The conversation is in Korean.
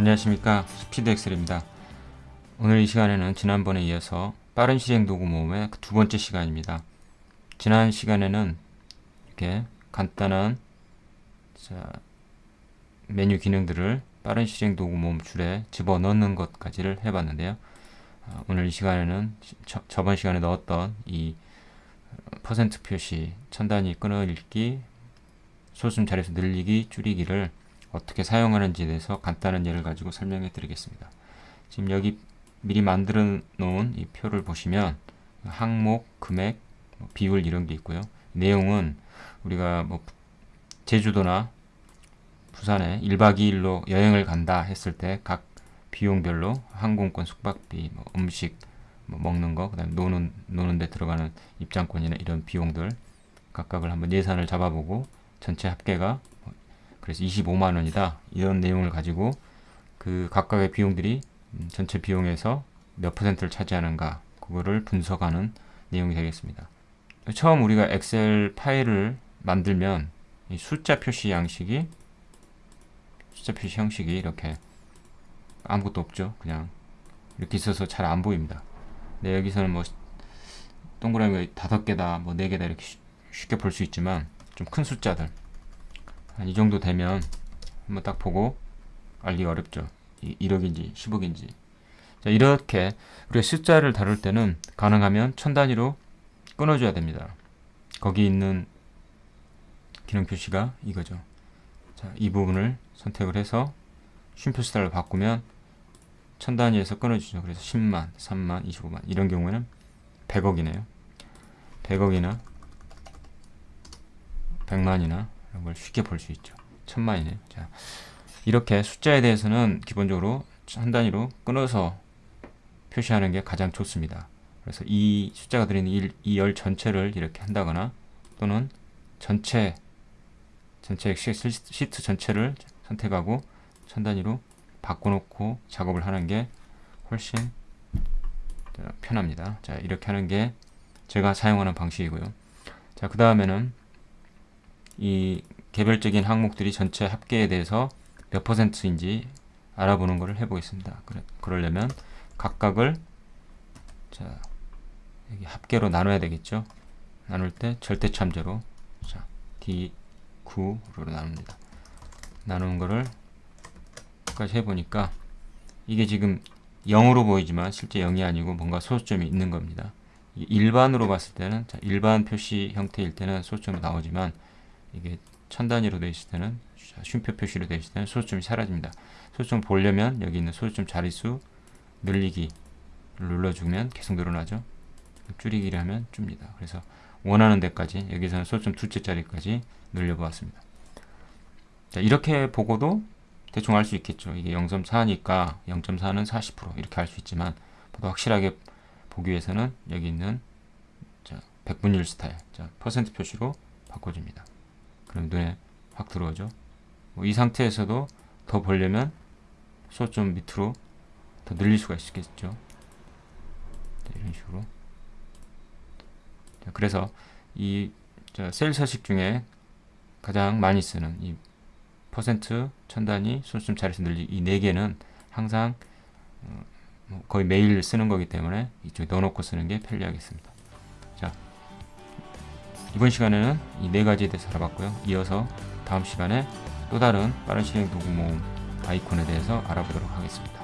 안녕하십니까. 스피드 엑셀입니다. 오늘 이 시간에는 지난번에 이어서 빠른 실행 도구 모음의 두 번째 시간입니다. 지난 시간에는 이렇게 간단한 자, 메뉴 기능들을 빠른 실행 도구 모음 줄에 집어넣는 것까지를 해봤는데요. 아, 오늘 이 시간에는 저, 저번 시간에 넣었던 이 퍼센트 표시, 천 단위 끊어읽기, 소수점 자리수 늘리기, 줄이기를 어떻게 사용하는지에 대해서 간단한 예를 가지고 설명해 드리겠습니다. 지금 여기 미리 만들어 놓은 이 표를 보시면 항목, 금액, 뭐 비율 이런 게 있고요. 내용은 우리가 뭐 제주도나 부산에 1박 2일로 여행을 간다 했을 때 각 비용별로 항공권, 숙박비, 뭐 음식, 뭐 먹는 거, 그 다음 노는 노는 데 들어가는 입장권이나 이런 비용들 각각을 한번 예산을 잡아보고 전체 합계가 그래서 25만 원이다 이런 내용을 가지고 그 각각의 비용들이 음, 전체 비용에서 몇 퍼센트를 차지하는가 그거를 분석하는 내용이 되겠습니다. 처음 우리가 엑셀 파일을 만들면 이 숫자 표시 양식이 숫자 표시 형식이 이렇게 아무것도 없죠. 그냥 이렇게 있어서 잘 안 보입니다. 네, 여기서는 뭐 동그라미 다섯 개다, 뭐 네 개다 이렇게 쉽게 볼 수 있지만 좀 큰 숫자들 이 정도 되면 한번 딱 보고 알기가 어렵죠. 1억인지 10억인지 자, 이렇게 우리가 숫자를 다룰 때는 가능하면 천 단위로 끊어줘야 됩니다. 거기 있는 기능 표시가 이거죠. 자, 이 부분을 선택을 해서 쉼표 스타일로 바꾸면 천 단위에서 끊어주죠. 그래서 10만, 3만, 25만 이런 경우에는 100억이네요. 100억이나 100만이나 이런 걸 쉽게 볼 수 있죠. 천만이네요. 자, 이렇게 숫자에 대해서는 기본적으로 한 단위로 끊어서 표시하는 게 가장 좋습니다. 그래서 이 숫자가 들어있는 이 열 전체를 이렇게 한다거나 또는 전체 전체 시트 전체를 선택하고 천 단위로 바꿔놓고 작업을 하는 게 훨씬 편합니다. 자 이렇게 하는 게 제가 사용하는 방식이고요. 자그 다음에는 이 개별적인 항목들이 전체 합계에 대해서 몇 퍼센트인지 알아보는 것을 해보겠습니다. 그래, 그러려면 각각을 자 합계로 나눠야 되겠죠. 나눌 때 절대 참조로 자 D9로 나눕니다. 나누는 거를 까지 해보니까 이게 지금 0으로 보이지만 실제 0이 아니고 뭔가 소수점이 있는 겁니다. 일반으로 봤을 때는 자, 일반 표시 형태일 때는 소수점이 나오지만 이게 천 단위로 되어 있을 때는 쉼표 표시로 되어 있을 때는 소수점이 사라집니다. 소수점 보려면 여기 있는 소수점 자릿수 늘리기 눌러주면 계속 늘어나죠. 줄이기를 하면 줍니다. 그래서 원하는 데까지 여기서는 소수점 둘째 자리까지 늘려보았습니다. 자, 이렇게 보고도 대충 알 수 있겠죠. 이게 0.4니까 0.4는 40% 이렇게 할수 있지만 더 확실하게 보기 위해서는 여기 있는 자, 백분율 스타일 자, 퍼센트 표시로 바꿔줍니다. 그럼 눈에 확 들어오죠. 뭐 이 상태에서도 더 보려면 소 좀 밑으로 더 늘릴 수가 있겠죠. 자, 이런 식으로. 자, 그래서 이 셀 서식 중에 가장 많이 쓰는 이 퍼센트, 천단위, 손수점 자리수 늘리기 이 네 개는 항상 어, 뭐 거의 매일 쓰는 거기 때문에 이쪽에 넣어놓고 쓰는 게 편리하겠습니다. 자, 이번 시간에는 이 네 가지에 대해서 알아봤고요. 이어서 다음 시간에 또 다른 빠른 실행 도구 모음 아이콘에 대해서 알아보도록 하겠습니다.